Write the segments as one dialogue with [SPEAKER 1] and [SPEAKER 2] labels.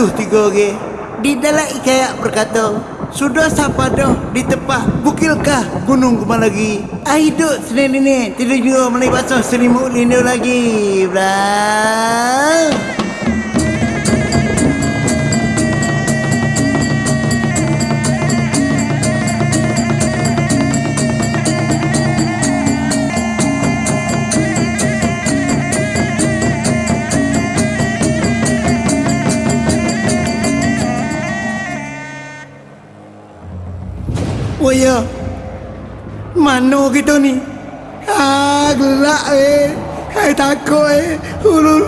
[SPEAKER 1] pengasuh tiga orang. Di dalam ikayak berkata, sudah siapa dah di tempat bukilkah gunung kumar lagi? Ah hidup senin ini, tidak juga melai basah selimut lindu lagi. Blah. Mana kita ni? Ah, gelak eh. Hai takut eh. Hulu.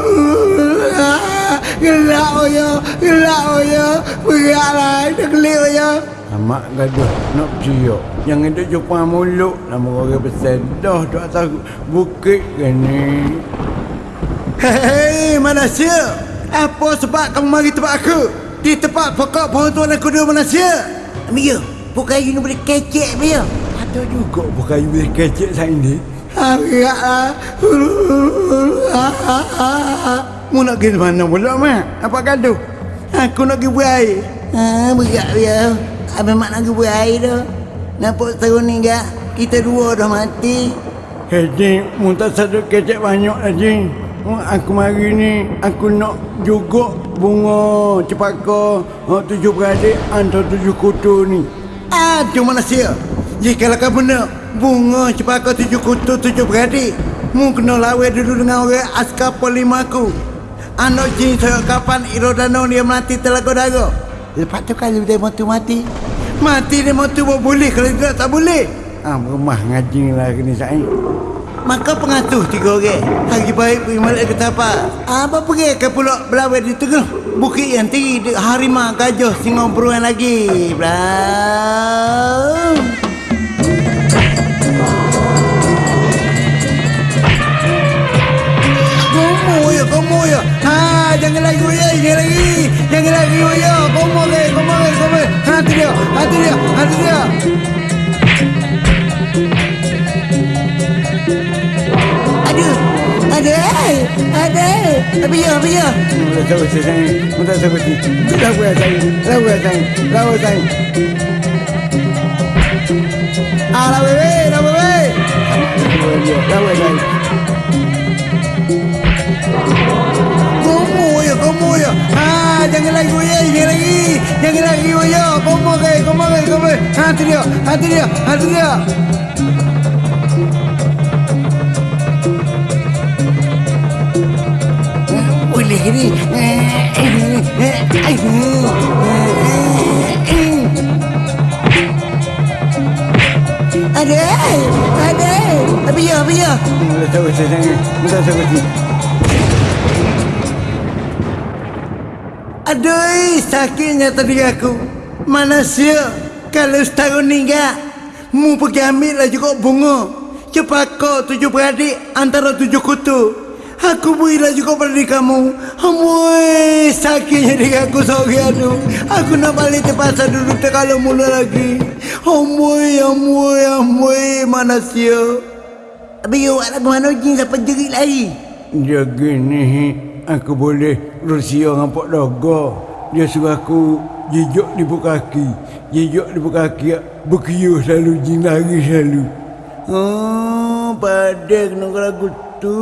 [SPEAKER 1] Ah, gelak oh ya. Gelak oh ya. Beratlah. Dah gelik oh ya.
[SPEAKER 2] Amak gaduh nak ciok. Yang ada jumpa mulut nama orang besar. Dah tu atas bukit kan ni.
[SPEAKER 1] Hei, manusia. Apa sebab kamu mari tempat aku? Di tempat pokok pohon tuan aku dua manusia. Amir, bukan you ni boleh kecek, Amir.
[SPEAKER 2] Ada juga bukan you boleh kecek saya ni.
[SPEAKER 1] Agaklah. Mu nak pergi mana pula, Mak? Apa gaduh? Aku nak pergi buat air. Ha, berat dia. Abang Mak nak pergi air dah. Nampak setahun ni enggak? Kita dua dah mati.
[SPEAKER 2] Hei, mu tak sadar kecek banyak lagi. Oh, aku mari ni, aku nak juga bunga cepaka oh, tujuh beradik antara tujuh kutu ni.
[SPEAKER 1] Aduh manusia. Jika kau benar bunga cepaka tujuh kutu tujuh beradik, mu kena lawa dulu dengan orang askar polima aku. Anak jin saya kapan Irodano dia mati telaga daga. Lepas tu kalau dia mati mati, mati dia mati boleh kalau tidak tak boleh.
[SPEAKER 2] Ah, rumah ngaji lah ni saya.
[SPEAKER 1] Maka pengasuh tiga orang Hari baik pergi balik ke tapak Apa pergi ke pulak belawai di tengah Bukit yang tinggi harimau gajah singa beruang lagi Belau Ha, jangan lagi ya, jangan lagi Jangan lagi ya, komo ke, komo ke, komo ke Ha, tu dia, ha, tu dia, ha, tu dia Aduh, ada, ada. Tapi ya, tapi ya.
[SPEAKER 2] Mula tahu saya, mula tahu saya. Lawa saya, lawa saya, lawa saya.
[SPEAKER 1] Ah, la bebé, la bebé.
[SPEAKER 2] Lawa saya.
[SPEAKER 1] Jangan lagi ya, jangan lagi. Jangan lagi ya. Komo ke, komo ke, komo ke. Ha, tu dia, ha, tu dia, ha, tu dia. Boleh ni. Ada, ada. Tapi ya, tapi ya.
[SPEAKER 2] Mula tahu saya, mula tahu saya.
[SPEAKER 1] Aduh, sakitnya tadi aku. Mana sia? Kalau setahun ni mu pergi ambil lah juga bunga. Cepat kau tujuh beradik antara tujuh kutu. Aku berilah juga pada diri kamu. Amboi, sakitnya diri aku seorang aduh. Aku nak balik ke pasar dulu tak kalau mula lagi. Amboi, amboi, amboi, mana sia? Abi, awak ke mana jin sampai jerit lagi?
[SPEAKER 2] Dia gini, aku boleh Rusia dengan Pak Dogo. Dia suruh aku jejak di buka kaki. Jejak di buka kaki, berkiu selalu, jin lari selalu.
[SPEAKER 1] Oh, pada kena lagu tu.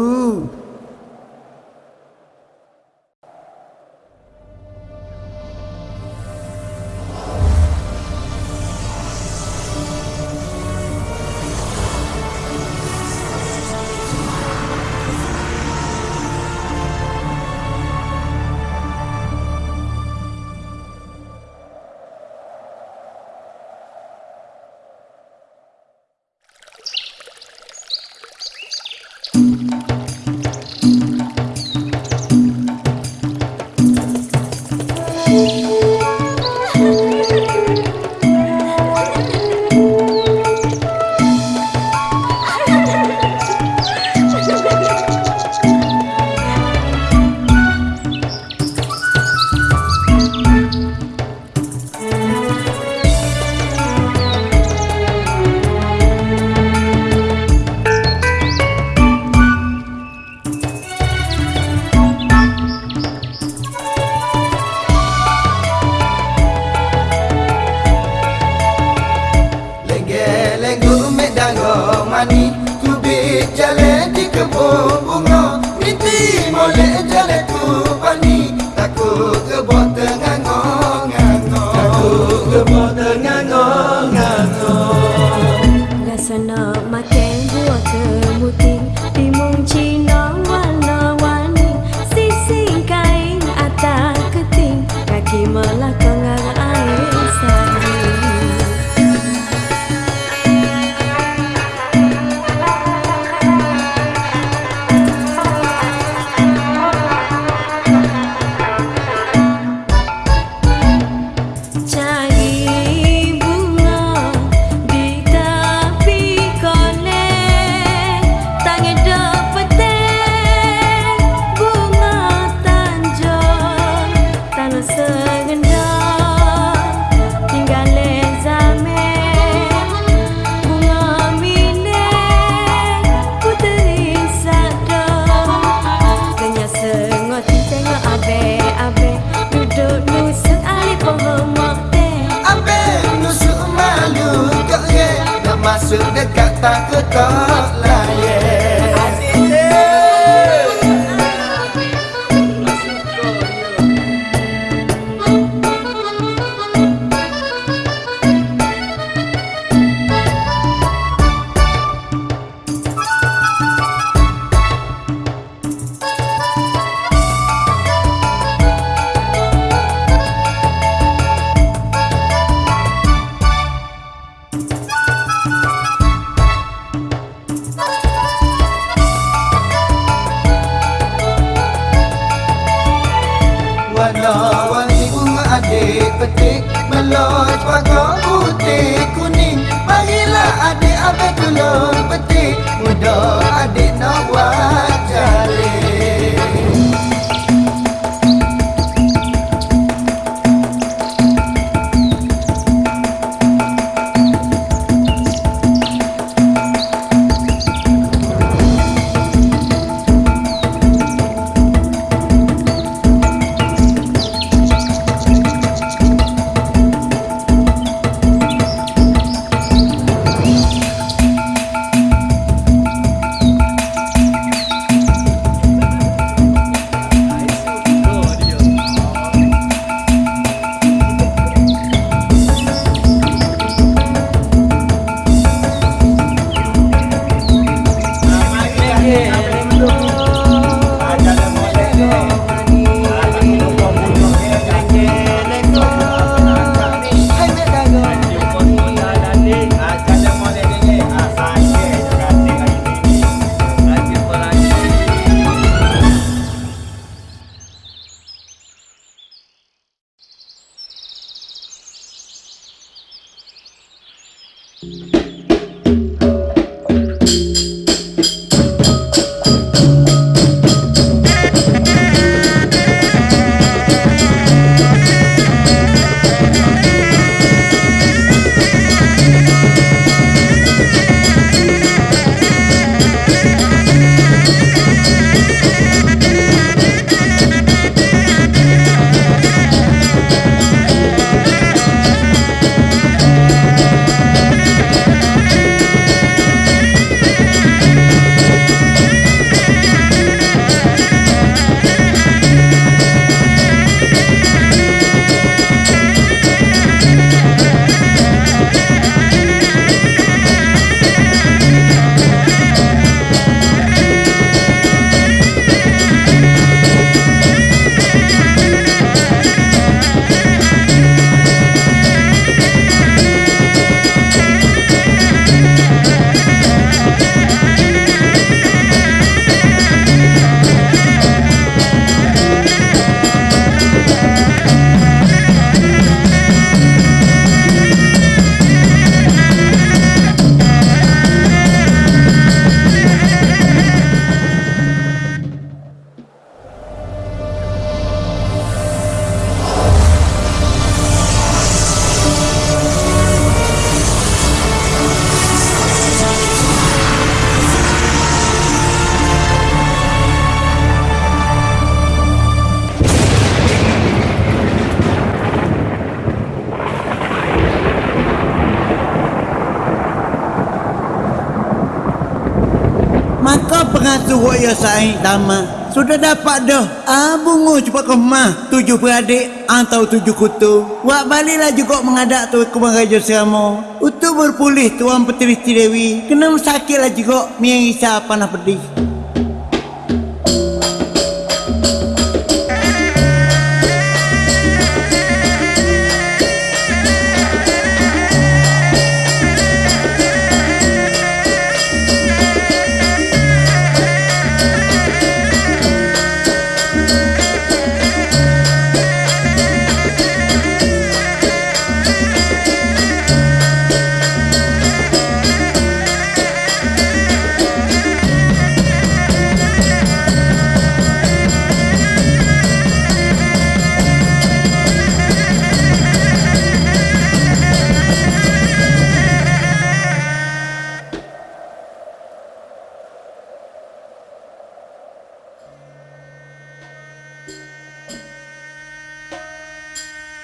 [SPEAKER 1] kuasai dama sudah dapat dah. Ah, Abu ngu cepat ke rumah tujuh beradik ah, atau tujuh kutu. Wak balilah juga mengadak tu ke raja seramo.
[SPEAKER 3] Utu berpulih tuan petiri dewi. Kena sakitlah juga miang isa panah pedih.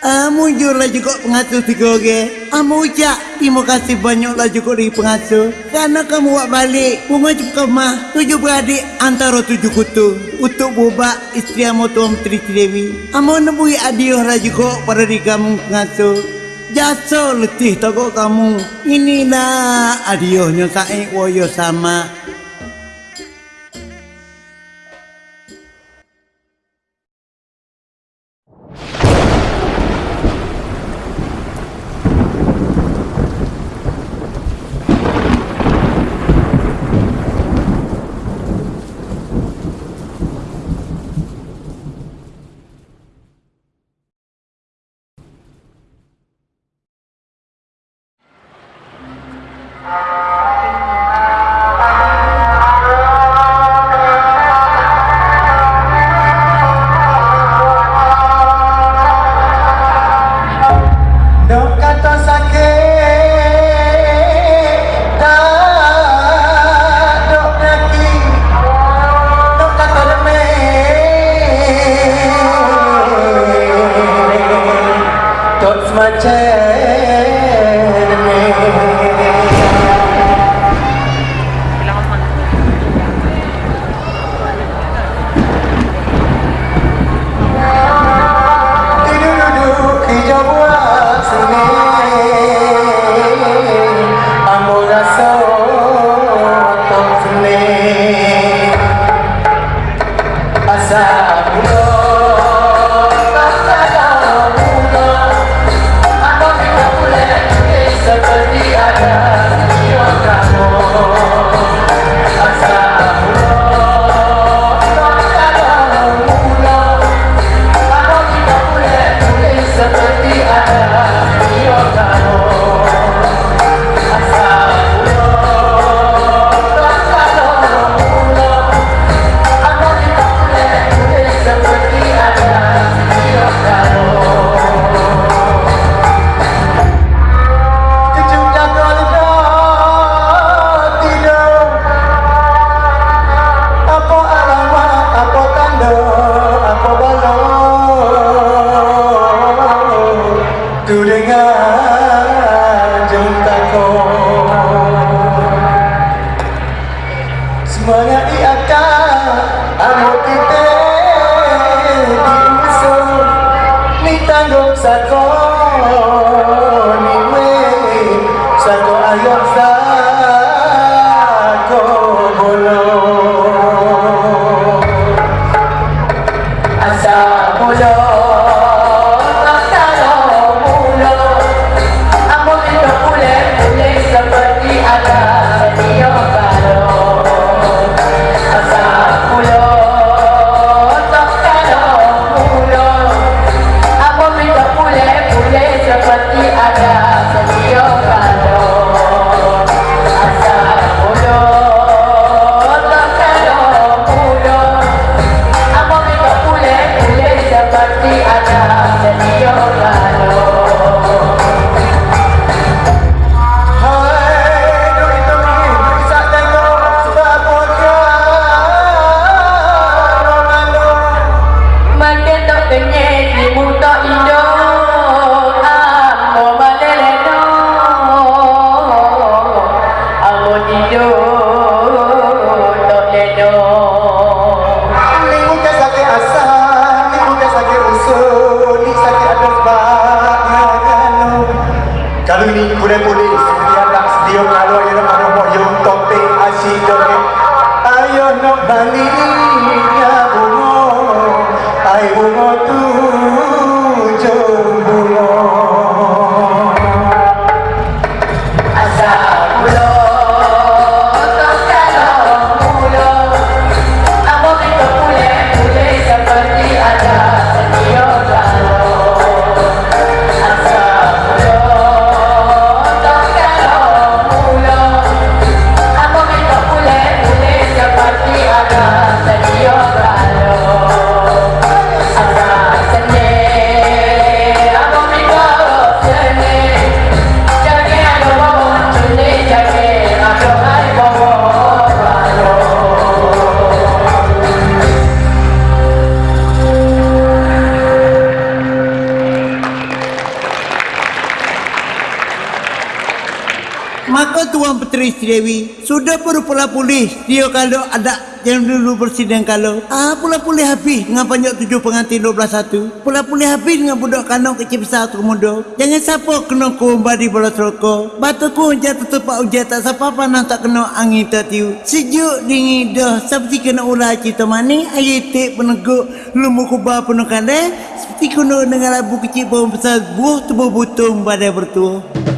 [SPEAKER 3] Ah, amu jurlah juga pengasuh si goge. Amu ah, ucap, terima kasih banyaklah juga di pengasuh. Karena kamu buat balik, bunga cukup mah. Tujuh beradik antara tujuh kutu. Untuk bubak istri amu tuan menteri Dewi. Amu ah, nebui ya adiuh lah juga pada di kamu pengasuh. Jasa letih tokoh kamu. Inilah adiuhnya saya woyo sama.
[SPEAKER 4] Sudah berupalah polis. Dia kalau ada yang dulu presiden kalau. Ah, pula polis habis dengan panjang tujuh pengantin 12 satu. Pula polis habis dengan budak kanong kecil besar tu kemudian. Jangan siapa kena kumba di bola rokok. Batu ku jatuh tempat hujan tak siapa panah tak kena angin tertiu. Sejuk dingin dah. Seperti kena ulah cerita manis. Air tik peneguk. Lumbu kubah penuh kandai. Seperti kena dengan labu kecil pohon besar. Buah tubuh butung badai bertuah.